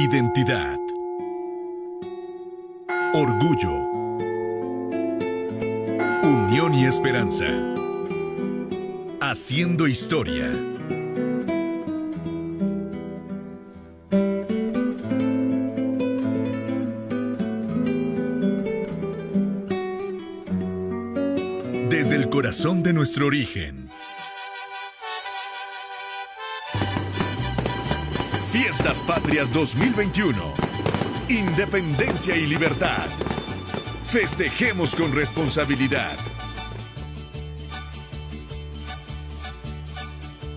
Identidad. Orgullo. Unión y esperanza. Haciendo historia. Desde el corazón de nuestro origen. Fiestas Patrias 2021. Independencia y libertad. Festejemos con responsabilidad.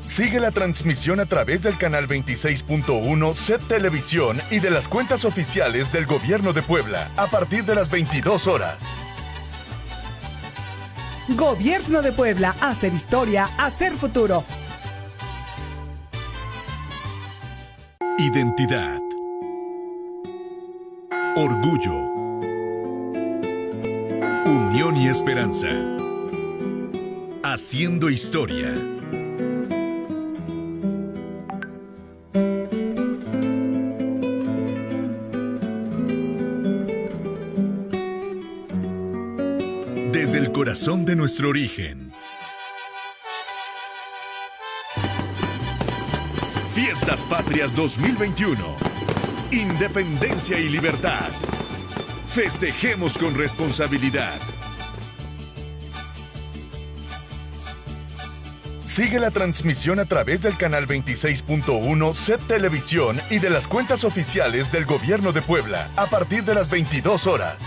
Sigue la transmisión a través del canal 26.1 Set Televisión y de las cuentas oficiales del Gobierno de Puebla a partir de las 22 horas. Gobierno de Puebla, hacer historia, hacer futuro. Identidad. Orgullo. Unión y esperanza. Haciendo historia. Desde el corazón de nuestro origen. Fiestas Patrias 2021. Independencia y libertad. Festejemos con responsabilidad. Sigue la transmisión a través del canal 26.1 Set Televisión y de las cuentas oficiales del Gobierno de Puebla a partir de las 22 horas.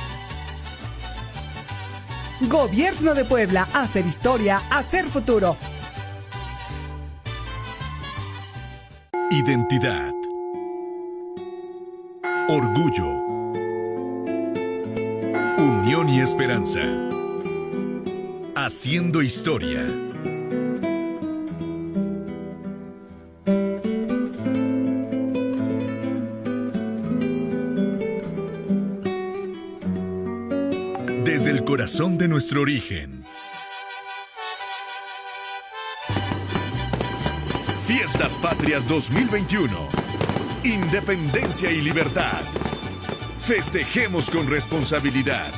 Gobierno de Puebla, hacer historia, hacer futuro. Identidad. Orgullo. Unión y esperanza. Haciendo historia. Desde el corazón de nuestro origen. Fiestas Patrias 2021. Independencia y libertad. Festejemos con responsabilidad.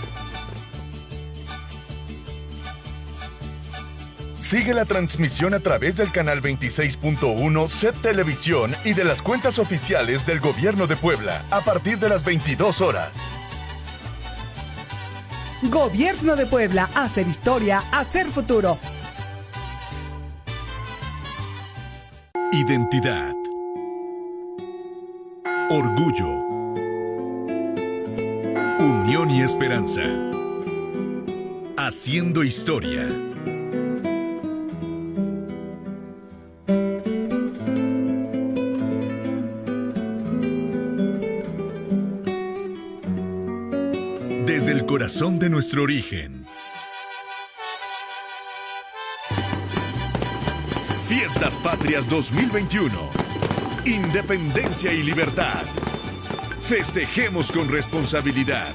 Sigue la transmisión a través del canal 26.1 Set Televisión y de las cuentas oficiales del Gobierno de Puebla a partir de las 22 horas. Gobierno de Puebla, hacer historia, hacer futuro. Identidad. Orgullo. Unión y esperanza. Haciendo historia. Desde el corazón de nuestro origen. Fiestas Patrias 2021. Independencia y libertad. Festejemos con responsabilidad.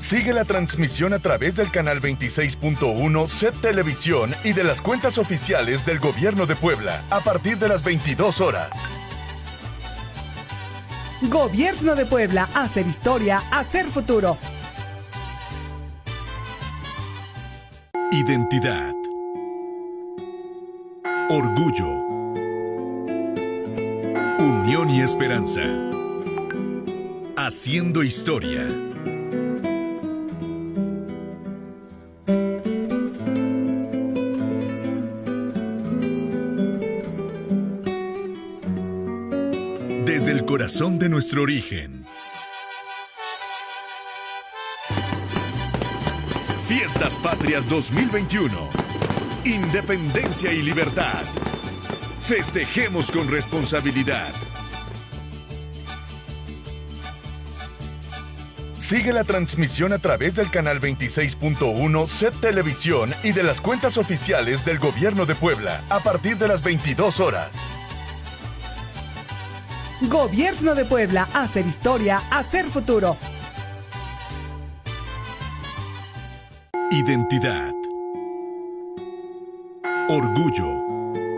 Sigue la transmisión a través del canal 26.1 Set Televisión y de las cuentas oficiales del Gobierno de Puebla a partir de las 22 horas. Gobierno de Puebla, hacer historia, hacer futuro. Identidad. Orgullo. Unión y esperanza. Haciendo historia. Desde el corazón de nuestro origen. Fiestas Patrias 2021. Independencia y libertad. Festejemos con responsabilidad. Sigue la transmisión a través del canal 26.1 Set Televisión y de las cuentas oficiales del Gobierno de Puebla a partir de las 22 horas. Gobierno de Puebla, hacer historia, hacer futuro. Identidad. Orgullo.